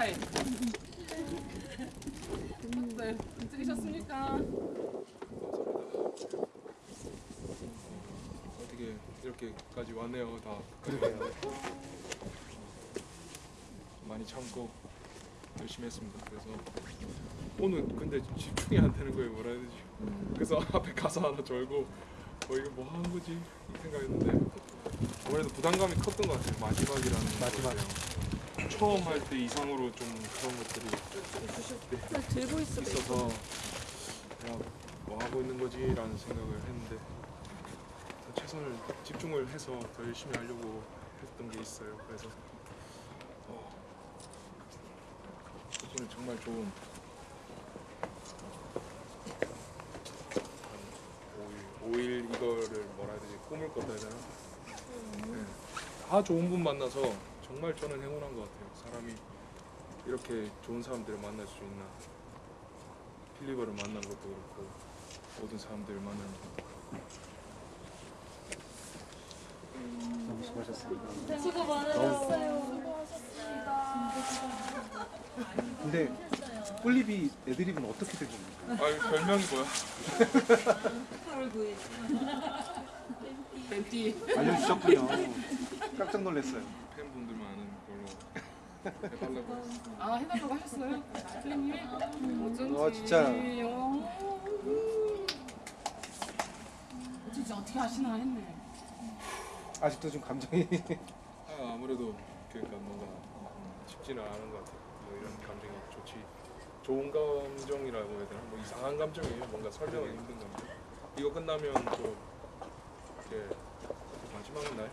차이. 네, 찍으셨습니까? 감사합니다. 어떻게 이렇게까지 왔네요, 다. 많이 참고 열심히 했습니다. 그래서 오늘 근데 집중이 안 되는 거예요, 뭐라 해야 되지? 그래서 앞에 가사 하나 절고 어 이거 뭐 하는 거지 이 생각했는데 아무래도 부담감이 컸던 것 같아요. 마지막이라는 마지막. 처음 할 때 이상으로 좀 그런 것들이 들고 있어. 있어서 야, 뭐 하고 있는 거지라는 생각을 했는데 최선을 집중을 해서 더 열심히 하려고 했던 게 있어요. 그래서 어, 오늘 정말 좋은 5일, 5일 이거를 뭐라 해야 되지 꿈을 꿨다 해야 되나? 네. 다 좋은 분 만나서 정말 저는 행운한 것 같아요. 사람이 이렇게 좋은 사람들을 만날 수 있나 필리버를 만난 것도 그렇고 모든 사람들을 만나는 것도 너무 수고하셨습니다. 수고 많으셨어요. 근데 꿀립이 애드립은 어떻게 된 겁니까? 아 별명이 뭐야? 8월 9일. 벤티. 알려주셨군요. 깜짝 놀랐어요. 해달라고. 아 해달라고 하셨어요? 플리님이? 어쩐지. 와, 진짜. 어. 진짜 어떻게 하시나 했네. 아직도 좀 감정이 아, 아무래도 그러니까 뭔가 쉽지는 않은 것 같아요. 뭐 이런 감정이 좋지 좋은 감정이라고 해야 되나? 뭐 이상한 감정이에요. 뭔가 설명은 힘든 감정. 이거 끝나면 또 이렇게 마지막 날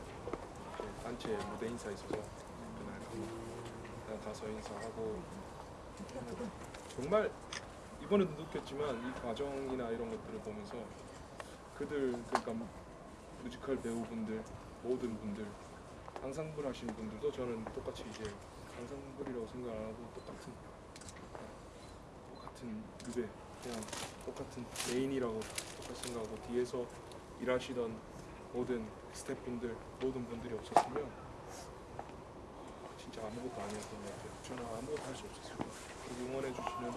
단체 무대 인사 있어서 그냥 가서 인사하고. 정말 이번에도 느꼈지만 이 과정이나 이런 것들을 보면서 그들 그러니까 뮤지컬 배우분들 모든 분들 앙상블 하시는 분들도 저는 똑같이 이제 앙상블이라고 생각 안 하고 똑같은 똑같은 무대 그냥 똑같은 메인이라고 똑같이 생각하고 뒤에서 일하시던 모든 스태프분들 모든 분들이 없었으면 아무것도 아니었던 것 같아요. 저는 아무것도 할 수 없었어요. 그리고 응원해 주시는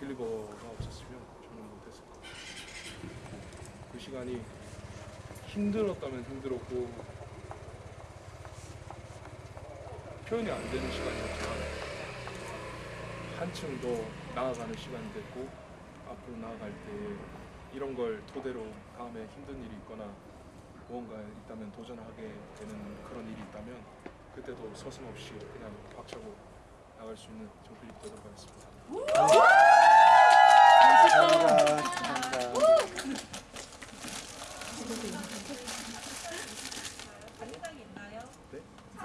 빌리버가 없었으면 저는 못했을 것 같아요. 그 시간이 힘들었다면 힘들었고 표현이 안 되는 시간이었지만 한층 더 나아가는 시간이 됐고 앞으로 나아갈 때 이런 걸 토대로 다음에 힘든 일이 있거나 무언가 있다면 도전하게 되는 그런 일이 있다면 그때도 서슴없이 그냥 박차고 나갈 수 있는 정필이 되도록 하겠습니다. 감사합니다. 감사합니다.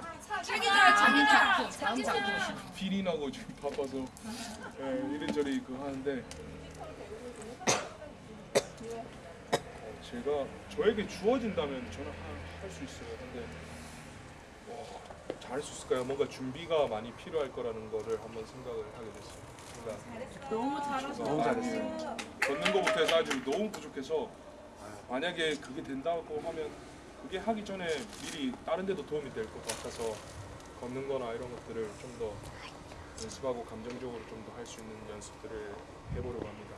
다음 작품. 다음 작품. 필이 나고 지금 바빠서 예, 이리저리 그 하는데 어, 제가 저에게 주어진다면 저는 할 수 있어요. 근데 와, 잘할 수 있을까요? 뭔가 준비가 많이 필요할 거라는 거를 한번 생각을 하게 됐어요. 그러니까 너무 잘하셨어요. 너무 잘했어요. 걷는 것부터 해서 아주 너무 부족해서 만약에 그게 된다고 하면 그게 하기 전에 미리 다른 데도 도움이 될 것 같아서 걷는 거나 이런 것들을 좀 더 연습하고 감정적으로 좀 더 할 수 있는 연습들을 해보려고 합니다.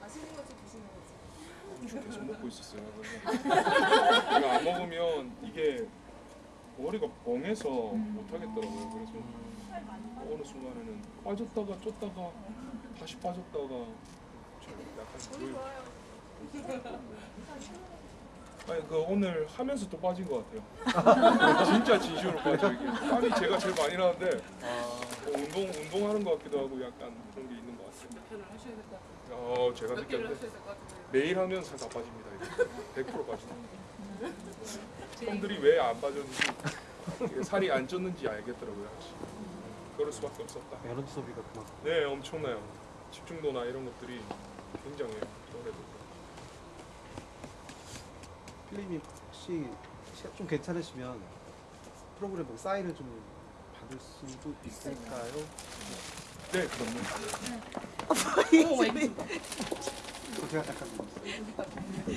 맛있는 거좀 드시는 거지. 저 계속 먹고 있었어요. 그래서 안 먹으면 이게 머리가 멍해서 못 하겠더라고요. 그래서 어느 순간에는 빠졌다가 쫓다가 다시 빠졌다가 좀 약간 그 아니 그 오늘 하면서 또 빠진 것 같아요. 진짜 진심으로 빠져 이게 땀이 제가 제일 많이 나는데 어, 운동 운동하는 것 같기도 하고 약간 그런 게 있는 것 같아요. 몇 개를 하셔야 될것 같은데. 어 제가 느꼈는데. 매일 하면 살 다 빠집니다. 이게 100% 빠집니다. 형들이 왜안 빠졌는지 살이 안 쪘는지 알겠더라고요. 그럴 수밖에 없었다. 에너지 소비가 그만큼. 네, 엄청나요. 집중도나 이런 것들이 굉장해요. 노래도. 필립님 혹시 시- 좀 괜찮으시면 프로그램 보고 사인을 좀 받을 수도 있을까요? 네, 그럼요. 오, 왜? 제가 잠깐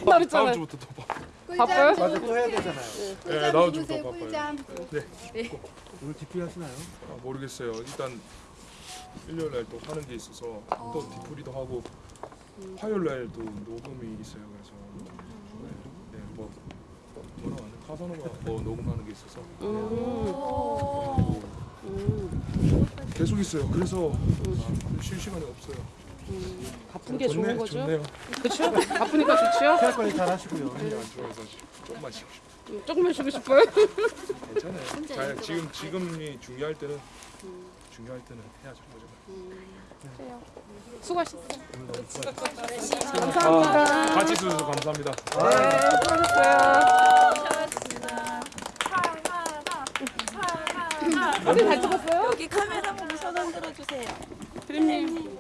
나 다음. 주부터 또 봐. 바빠요? 맞아 또 해야 되잖아요. 네, 다음 주부터 바빠요. 오늘 디플 하시나요? 아, 모르겠어요. 일단 일요일 날 또 하는 게 있어서 또 디프리도 하고 화요일 날도 녹음이 있어요. 그래서 네, 네, 뭐 뭐라고 하냐 카사노가 뭐 녹음하는 게 있어서 음. 음. 계속 있어요. 그래서 아, 쉴 시간이 없어요. 바쁜 게 좋은 거죠? 좋네요. 그렇죠? 바쁘니까 좋죠? 피할 관리 잘 하시고요. 안 좋아서 조금만 쉬고 싶어요. 음, 조금만 쉬고 싶어요. 괜찮아요. 잘 지금 지금이 중요할 때는 중요할 때는 해야죠. 그죠? 그래요. 수고하셨어요. 아, 감사합니다. 같이 있어주셔서 감사합니다. 네, 수고하셨어요. 사진 잘 찍었어요? 여기 카메라 보고 손 흔들어 주세요. 드림님.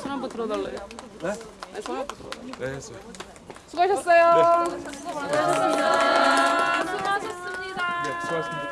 손 한번 들어달래요. 네? 네, 손 한번 들어달래요. 네 했어요. 수고하셨어요. 수고하셨습니다. 네 수고하셨습니다. 선생님 오늘